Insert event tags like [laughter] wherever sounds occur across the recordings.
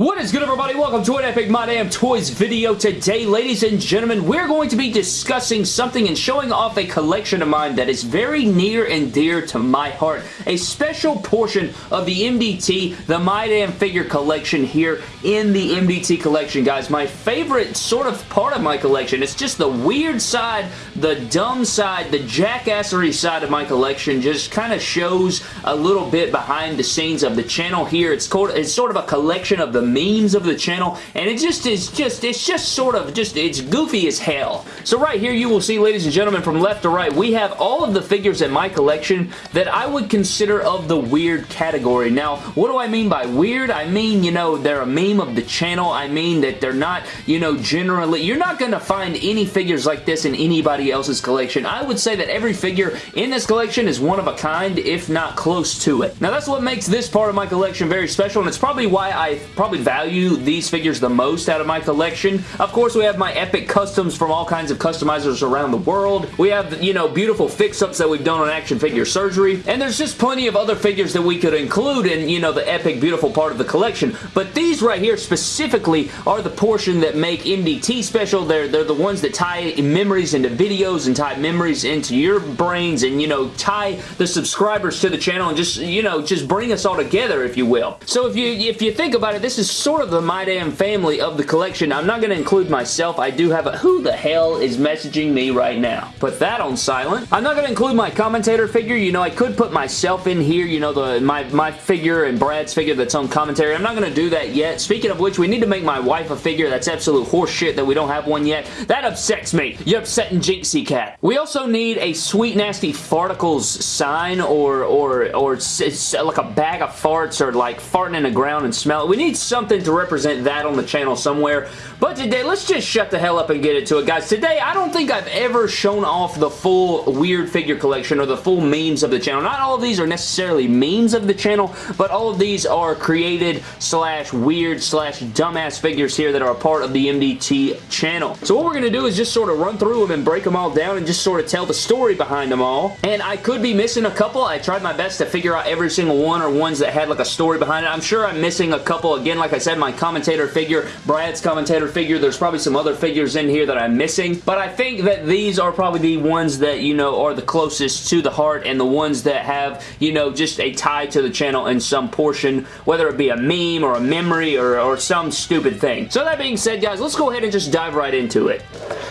What is good everybody? Welcome to an Epic My Damn Toys video. Today, ladies and gentlemen, we're going to be discussing something and showing off a collection of mine that is very near and dear to my heart. A special portion of the MDT, the My Damn Figure collection here in the MDT collection, guys. My favorite sort of part of my collection. It's just the weird side, the dumb side, the jackassery side of my collection just kind of shows a little bit behind the scenes of the channel here. It's, called, it's sort of a collection of the memes of the channel, and it just is just, it's just sort of, just, it's goofy as hell. So right here you will see, ladies and gentlemen, from left to right, we have all of the figures in my collection that I would consider of the weird category. Now, what do I mean by weird? I mean, you know, they're a meme of the channel. I mean that they're not, you know, generally, you're not going to find any figures like this in anybody else's collection. I would say that every figure in this collection is one of a kind, if not close to it. Now, that's what makes this part of my collection very special, and it's probably why I probably value these figures the most out of my collection. Of course, we have my epic customs from all kinds of customizers around the world. We have, you know, beautiful fix-ups that we've done on Action Figure Surgery, and there's just plenty of other figures that we could include in, you know, the epic, beautiful part of the collection. But these right here specifically are the portion that make MDT special. They're, they're the ones that tie memories into videos and tie memories into your brains and, you know, tie the subscribers to the channel and just, you know, just bring us all together, if you will. So if you, if you think about it, this is sort of the My Damn family of the collection. I'm not going to include myself. I do have a who the hell is messaging me right now. Put that on silent. I'm not going to include my commentator figure. You know, I could put myself in here, you know, the my, my figure and Brad's figure that's on commentary. I'm not going to do that yet. Speaking of which, we need to make my wife a figure. That's absolute horseshit that we don't have one yet. That upsets me. You're upsetting Jinxie Cat. We also need a Sweet Nasty Farticles sign or, or, or like a bag of farts or like farting in the ground and smell it. We need some something to represent that on the channel somewhere. But today, let's just shut the hell up and get into it, guys. Today, I don't think I've ever shown off the full weird figure collection or the full memes of the channel. Not all of these are necessarily memes of the channel, but all of these are created slash weird slash dumbass figures here that are a part of the MDT channel. So what we're going to do is just sort of run through them and break them all down and just sort of tell the story behind them all. And I could be missing a couple. I tried my best to figure out every single one or ones that had like a story behind it. I'm sure I'm missing a couple. Again, like I said, my commentator figure, Brad's commentator figure. There's probably some other figures in here that I'm missing, but I think that these are probably the ones that, you know, are the closest to the heart and the ones that have, you know, just a tie to the channel in some portion, whether it be a meme or a memory or, or some stupid thing. So that being said, guys, let's go ahead and just dive right into it.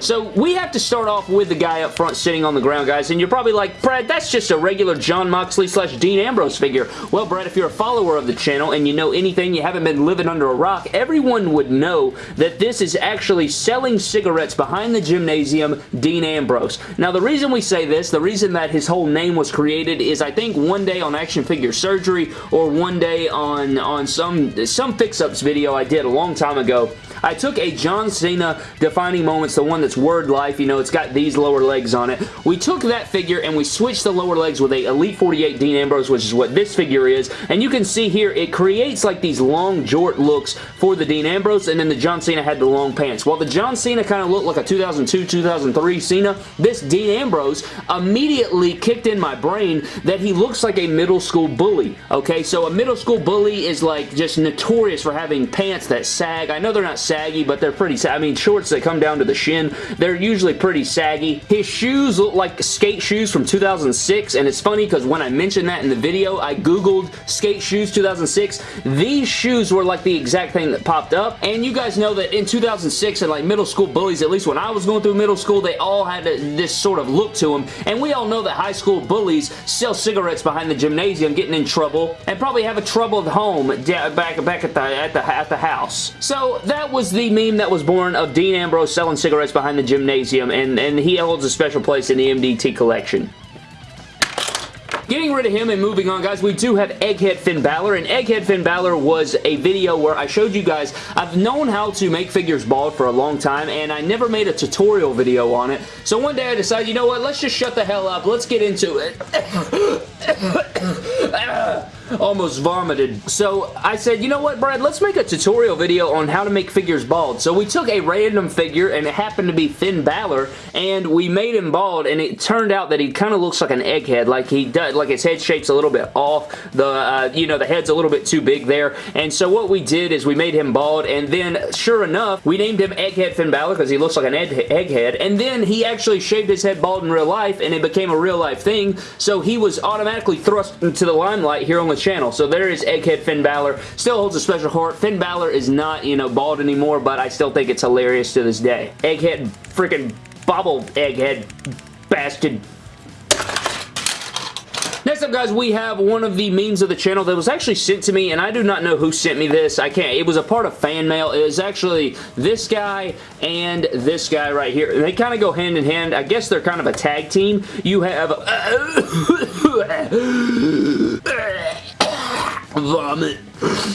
So we have to start off with the guy up front sitting on the ground, guys, and you're probably like, Brad, that's just a regular Jon Moxley slash Dean Ambrose figure. Well, Brad, if you're a follower of the channel and you know anything, you haven't been living under a rock, everyone would know that this is actually selling cigarettes behind the gymnasium, Dean Ambrose. Now, the reason we say this, the reason that his whole name was created is I think one day on Action Figure Surgery or one day on, on some, some fix-ups video I did a long time ago, I took a John Cena defining moments, the one that's word life, you know, it's got these lower legs on it. We took that figure and we switched the lower legs with a Elite 48 Dean Ambrose, which is what this figure is, and you can see here, it creates like these long jort looks for the Dean Ambrose, and then the John Cena had the long pants. While the John Cena kind of looked like a 2002-2003 Cena, this Dean Ambrose immediately kicked in my brain that he looks like a middle school bully, okay? So a middle school bully is like just notorious for having pants that sag. I know they're not saggy, but they're pretty I mean, shorts that come down to the shin, they're usually pretty saggy. His shoes look like skate shoes from 2006, and it's funny because when I mentioned that in the video, I googled skate shoes 2006. These shoes were like the exact thing that popped up, and you guys know that in 2006, and like middle school bullies, at least when I was going through middle school, they all had this sort of look to them, and we all know that high school bullies sell cigarettes behind the gymnasium, getting in trouble, and probably have a troubled home back, back at, the, at, the, at the house. So that was the meme that was born of Dean Ambrose selling cigarettes behind the gymnasium, and, and he holds a special place in the MDT collection. Getting rid of him and moving on, guys, we do have Egghead Finn Balor, and Egghead Finn Balor was a video where I showed you guys, I've known how to make figures bald for a long time, and I never made a tutorial video on it, so one day I decided, you know what, let's just shut the hell up, let's get into it. Almost vomited. So I said, you know what, Brad, let's make a tutorial video on how to make figures bald. So we took a random figure, and it happened to be Finn Balor, and we made him bald, and it turned out that he kind of looks like an egghead, like he does, like his head shape's a little bit off, the, uh, you know, the head's a little bit too big there, and so what we did is we made him bald, and then, sure enough, we named him Egghead Finn Balor because he looks like an egghead, and then he actually shaved his head bald in real life, and it became a real life thing, so he was automatically thrust into the limelight here on the channel. So there is Egghead Finn Balor. Still holds a special heart. Finn Balor is not, you know, bald anymore, but I still think it's hilarious to this day. Egghead freaking bobble egghead bastard Next up, guys, we have one of the memes of the channel that was actually sent to me, and I do not know who sent me this. I can't. It was a part of fan mail. It was actually this guy and this guy right here. They kind of go hand in hand. I guess they're kind of a tag team. You have... [coughs] [coughs] [coughs] vomit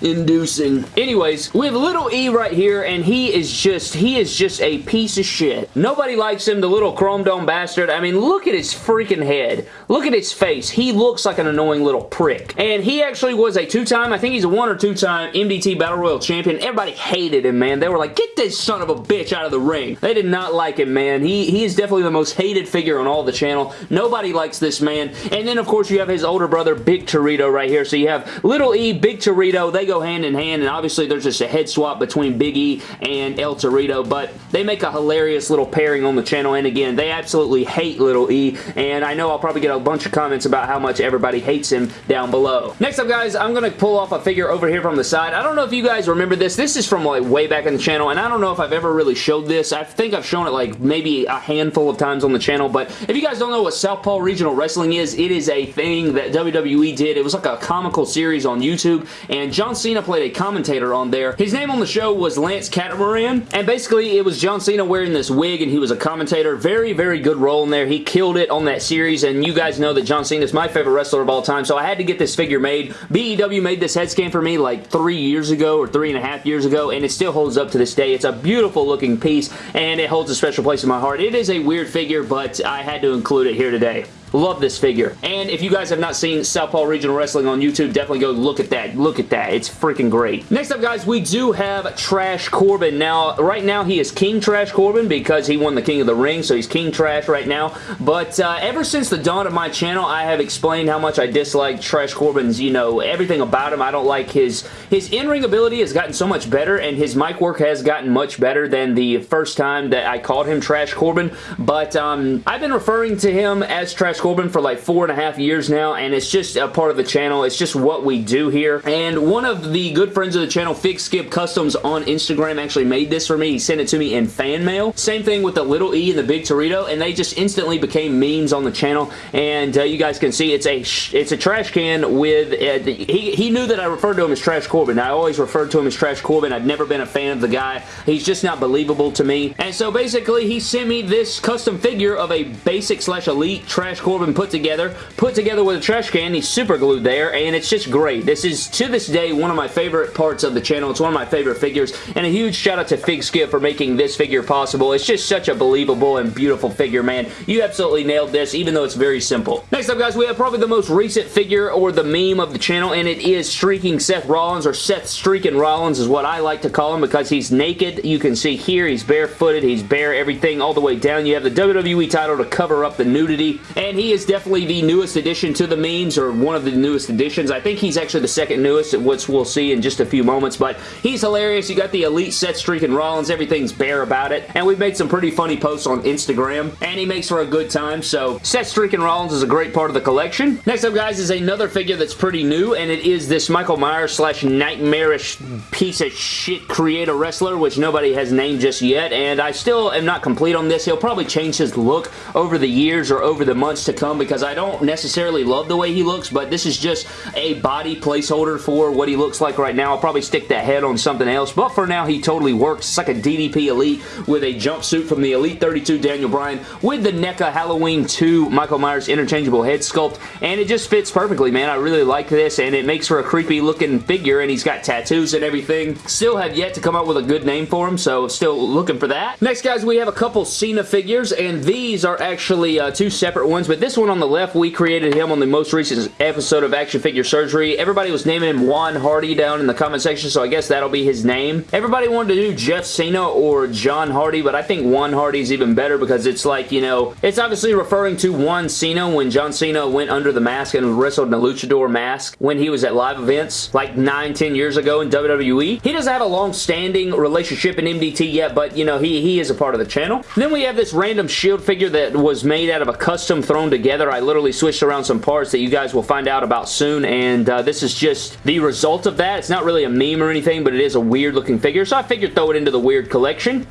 inducing. Anyways, we have little E right here, and he is just, he is just a piece of shit. Nobody likes him, the little chrome dome bastard. I mean, look at his freaking head. Look at his face. He looks like an annoying little prick. And he actually was a two-time, I think he's a one or two-time MDT Battle Royal champion. Everybody hated him, man. They were like, get this son of a bitch out of the ring. They did not like him, man. He, he is definitely the most hated figure on all the channel. Nobody likes this man. And then, of course, you have his older brother, Big Torito, right here. So you have Little E, Big Torito. They go hand in hand, and obviously there's just a head swap between Big E and El Torito, but they make a hilarious little pairing on the channel, and again, they absolutely hate Little E, and I know I'll probably get a bunch of comments about how much everybody hates him down below. Next up, guys, I'm going to pull off a figure over here from the side. I don't know if you guys remember this. This is from like way back in the channel, and I don't know if I've ever really showed this. I think I've shown it like maybe a handful of times on the channel, but if you guys don't know what Southpaw Regional Wrestling is, it is a thing that WWE did. It was like a comical series on YouTube, and John Cena played a commentator on there. His name on the show was Lance Catamaran, and basically it was John Cena wearing this wig, and he was a commentator. Very, very good role in there. He killed it on that series, and you guys know that John Cena is my favorite wrestler of all time, so I had to get this figure made. BEW made this head scan for me like three years ago, or three and a half years ago, and it still holds up to this day. It's a beautiful looking piece, and it holds a special place in my heart. It is a weird figure, but I had to include it here today. Love this figure. And if you guys have not seen Southpaw Regional Wrestling on YouTube, definitely go look at that. Look at that. It's freaking great. Next up, guys, we do have Trash Corbin. Now, right now, he is King Trash Corbin because he won the King of the Ring, so he's King Trash right now. But uh, ever since the dawn of my channel, I have explained how much I dislike Trash Corbin's, you know, everything about him. I don't like his, his in-ring ability has gotten so much better, and his mic work has gotten much better than the first time that I called him Trash Corbin. But um, I've been referring to him as Trash Corbin for like four and a half years now, and it's just a part of the channel. It's just what we do here. And one of the good friends of the channel, Fig Skip Customs on Instagram, actually made this for me. He sent it to me in fan mail. Same thing with the little E and the big Torito, and they just instantly became memes on the channel. And uh, you guys can see it's a it's a trash can with uh, he he knew that I referred to him as Trash Corbin. I always referred to him as Trash Corbin. I've never been a fan of the guy. He's just not believable to me. And so basically, he sent me this custom figure of a basic slash elite Trash Corbin put together, put together with a trash can. He's super glued there, and it's just great. This is, to this day, one of my favorite parts of the channel. It's one of my favorite figures, and a huge shout out to Fig Skip for making this figure possible. It's just such a believable and beautiful figure, man. You absolutely nailed this, even though it's very simple. Next up, guys, we have probably the most recent figure or the meme of the channel, and it is Streaking Seth Rollins, or Seth Streaking Rollins is what I like to call him because he's naked. You can see here, he's barefooted, he's bare, everything all the way down. You have the WWE title to cover up the nudity, and he is definitely the newest addition to the memes, or one of the newest additions. I think he's actually the second newest, which we'll see in just a few moments, but he's hilarious. You got the Elite Seth Streaking Rollins. Everything's bare about it, and we've made some pretty funny posts on Instagram, and he makes for a good time, so Seth Streaking Rollins is a great part of the collection. Next up, guys, is another figure that's pretty new, and it is this Michael Myers slash nightmarish piece of shit creator wrestler, which nobody has named just yet, and I still am not complete on this. He'll probably change his look over the years or over the months to come because I don't necessarily love the way he looks, but this is just a body placeholder for what he looks like right now. I'll probably stick that head on something else, but for now, he totally works. It's like a DDP Elite with a jumpsuit from the Elite 32 Daniel Bryan with the NECA Halloween 2 Michael Myers interchangeable head sculpt, and it just fits perfectly, man. I really like this, and it makes for a creepy looking figure, and he's got tattoos and everything. Still have yet to come up with a good name for him, so still looking for that. Next, guys, we have a couple Cena figures, and these are actually uh, two separate ones, but this one on the left, we created him on the most recent episode of Action Figure Surgery. Everybody was naming him Juan Hardy down in the comment section, so I guess that'll be his name. Everybody wanted to do Jeff Cena or John Hardy, but I think Juan Hardy is even better because it's like, you know, it's obviously referring to Juan Cena when John Cena went under the mask and wrestled in a luchador mask when he was at live events like 9, 10 years ago in WWE. He doesn't have a long-standing relationship in MDT yet, but, you know, he, he is a part of the channel. Then we have this random Shield figure that was made out of a custom thrown together. I literally switched around some parts that you guys will find out about soon, and uh, this is just the result of that. It's not really a meme or anything, but it is a weird looking figure, so I figured throw it into the weird collection.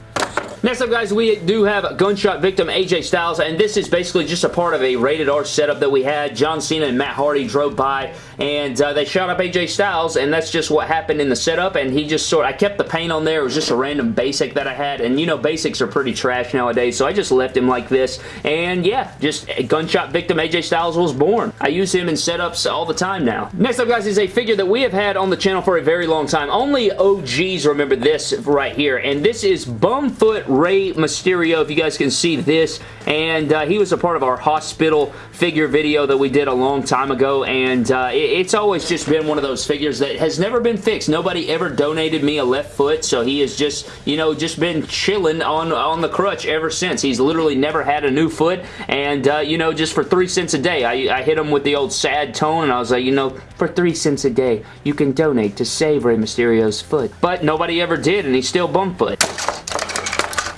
Next up, guys, we do have a gunshot victim AJ Styles, and this is basically just a part of a rated R setup that we had. John Cena and Matt Hardy drove by, and uh, they shot up AJ Styles, and that's just what happened in the setup, and he just sort I kept the paint on there. It was just a random basic that I had, and you know, basics are pretty trash nowadays, so I just left him like this, and yeah, just a gunshot victim AJ Styles was born. I use him in setups all the time now. Next up, guys, is a figure that we have had on the channel for a very long time. Only OGs remember this right here, and this is Bumfoot Rey Mysterio, if you guys can see this, and uh, he was a part of our hospital figure video that we did a long time ago, and uh, it, it's always just been one of those figures that has never been fixed. Nobody ever donated me a left foot, so he has just, you know, just been chilling on, on the crutch ever since. He's literally never had a new foot, and, uh, you know, just for three cents a day, I, I hit him with the old sad tone, and I was like, you know, for three cents a day, you can donate to save Rey Mysterio's foot. But nobody ever did, and he's still bumfoot.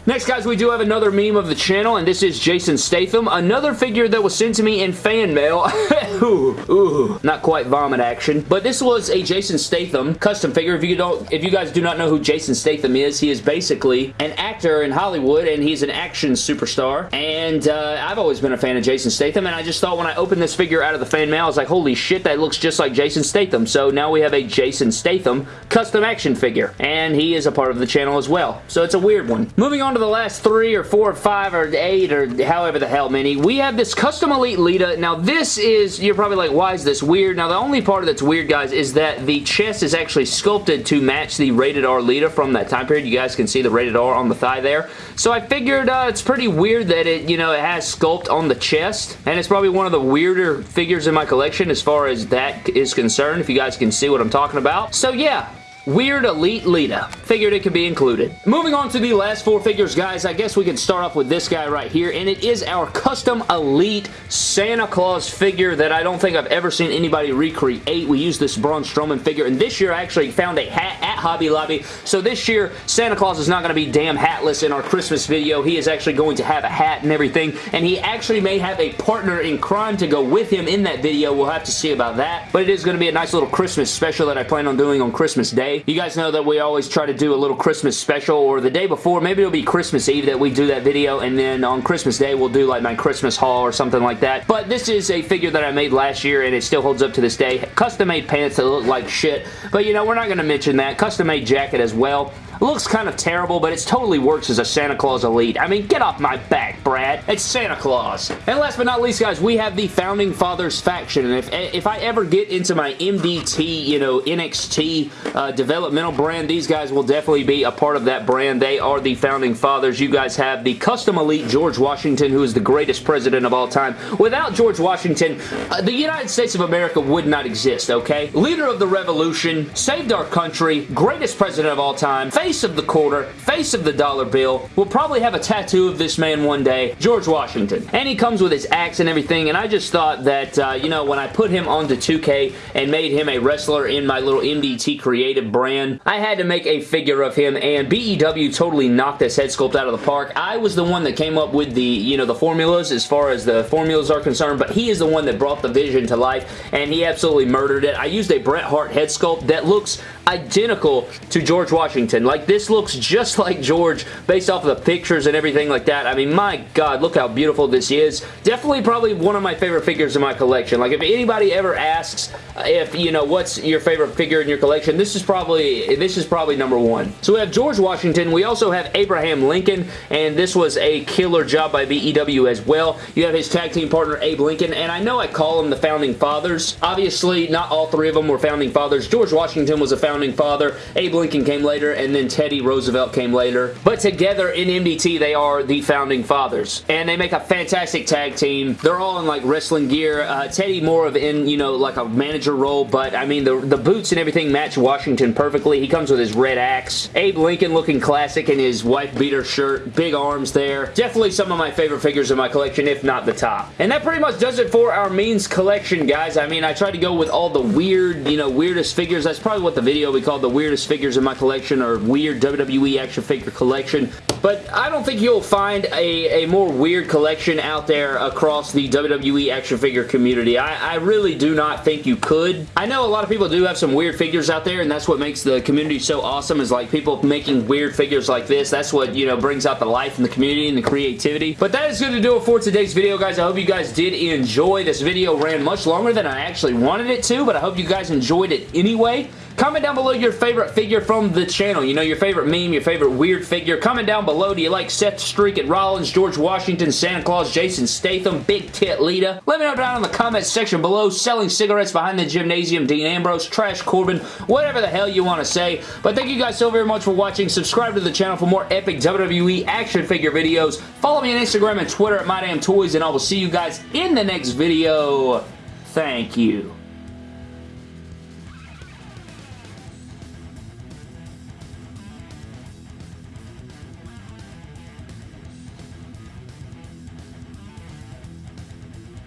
Next, guys, we do have another meme of the channel, and this is Jason Statham. Another figure that was sent to me in fan mail. [laughs] ooh, ooh, not quite vomit action. But this was a Jason Statham custom figure. If you don't, if you guys do not know who Jason Statham is, he is basically an actor in Hollywood, and he's an action superstar. And uh, I've always been a fan of Jason Statham, and I just thought when I opened this figure out of the fan mail, I was like, holy shit, that looks just like Jason Statham. So now we have a Jason Statham custom action figure, and he is a part of the channel as well. So it's a weird one. Moving on on to the last three or four or five or eight or however the hell many, we have this Custom Elite Lita. Now this is, you're probably like, why is this weird? Now the only part that's weird, guys, is that the chest is actually sculpted to match the Rated R Lita from that time period. You guys can see the Rated R on the thigh there. So I figured uh, it's pretty weird that it, you know, it has sculpt on the chest. And it's probably one of the weirder figures in my collection as far as that is concerned, if you guys can see what I'm talking about. So yeah, Weird Elite Lita. Figured it could be included. Moving on to the last four figures, guys, I guess we can start off with this guy right here, and it is our custom Elite Santa Claus figure that I don't think I've ever seen anybody recreate. We use this Braun Strowman figure, and this year I actually found a hat at Hobby Lobby, so this year Santa Claus is not going to be damn hatless in our Christmas video. He is actually going to have a hat and everything, and he actually may have a partner in crime to go with him in that video. We'll have to see about that, but it is going to be a nice little Christmas special that I plan on doing on Christmas Day day. You guys know that we always try to do a little Christmas special or the day before. Maybe it'll be Christmas Eve that we do that video and then on Christmas Day we'll do like my Christmas haul or something like that. But this is a figure that I made last year and it still holds up to this day. Custom made pants that look like shit. But you know, we're not going to mention that. Custom made jacket as well. Looks kind of terrible, but it totally works as a Santa Claus Elite. I mean, get off my back, Brad. It's Santa Claus. And last but not least, guys, we have the Founding Fathers faction. And if, if I ever get into my MDT, you know, NXT uh, developmental brand, these guys will definitely be a part of that brand. They are the Founding Fathers. You guys have the Custom Elite George Washington, who is the greatest president of all time. Without George Washington, uh, the United States of America would not exist, okay? Leader of the revolution, saved our country, greatest president of all time, face of the quarter, face of the dollar bill, We'll probably have a tattoo of this man one day, George Washington. And he comes with his axe and everything, and I just thought that, uh, you know, when I put him onto 2K and made him a wrestler in my little MDT creative brand, I had to make a figure of him, and BEW totally knocked this head sculpt out of the park. I was the one that came up with the, you know, the formulas as far as the formulas are concerned, but he is the one that brought the vision to life, and he absolutely murdered it. I used a Bret Hart head sculpt that looks identical to George Washington. Like, this looks just like George based off of the pictures and everything like that. I mean, my God, look how beautiful this is. Definitely probably one of my favorite figures in my collection. Like, if anybody ever asks if, you know, what's your favorite figure in your collection, this is probably, this is probably number one. So we have George Washington. We also have Abraham Lincoln, and this was a killer job by BEW as well. You have his tag team partner, Abe Lincoln, and I know I call him the Founding Fathers. Obviously, not all three of them were Founding Fathers. George Washington was a founding father. Abe Lincoln came later, and then Teddy Roosevelt came later. But together in MDT, they are the founding fathers. And they make a fantastic tag team. They're all in like wrestling gear. Uh, Teddy more of in, you know, like a manager role, but I mean, the, the boots and everything match Washington perfectly. He comes with his red axe. Abe Lincoln looking classic in his wife beater shirt. Big arms there. Definitely some of my favorite figures in my collection, if not the top. And that pretty much does it for our means collection, guys. I mean, I tried to go with all the weird, you know, weirdest figures. That's probably what the video we called the weirdest figures in my collection or weird WWE action figure collection. But I don't think you'll find a, a more weird collection out there across the WWE action figure community. I, I really do not think you could. I know a lot of people do have some weird figures out there, and that's what makes the community so awesome is like people making weird figures like this. That's what, you know, brings out the life in the community and the creativity. But that is going to do it for today's video, guys. I hope you guys did enjoy. This video ran much longer than I actually wanted it to, but I hope you guys enjoyed it anyway. Comment down below your favorite figure from the channel. You know, your favorite meme, your favorite weird figure. Comment down below. Do you like Seth Streaking Rollins, George Washington, Santa Claus, Jason Statham, Big Tit Lita? Let me know down in the comments section below. Selling cigarettes behind the gymnasium, Dean Ambrose, Trash Corbin, whatever the hell you want to say. But thank you guys so very much for watching. Subscribe to the channel for more epic WWE action figure videos. Follow me on Instagram and Twitter at MyDamnToys, and I will see you guys in the next video. Thank you.